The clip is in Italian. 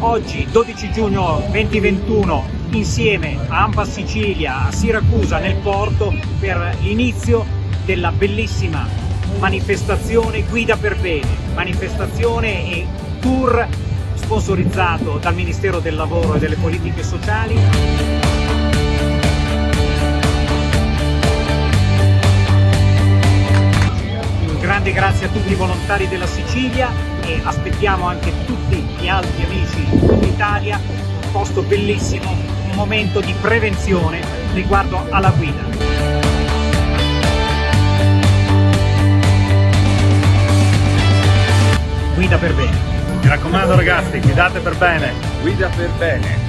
oggi 12 giugno 2021 insieme a Ampa Sicilia, a Siracusa nel porto per l'inizio della bellissima manifestazione Guida per Bene, manifestazione e tour sponsorizzato dal Ministero del Lavoro e delle Politiche Sociali. Un grande grazie a tutti i volontari della Sicilia e aspettiamo anche tutti gli altri amici d'Italia, un posto bellissimo, un momento di prevenzione riguardo alla guida. Guida per bene. Mi raccomando ragazzi, guidate per bene. Guida per bene.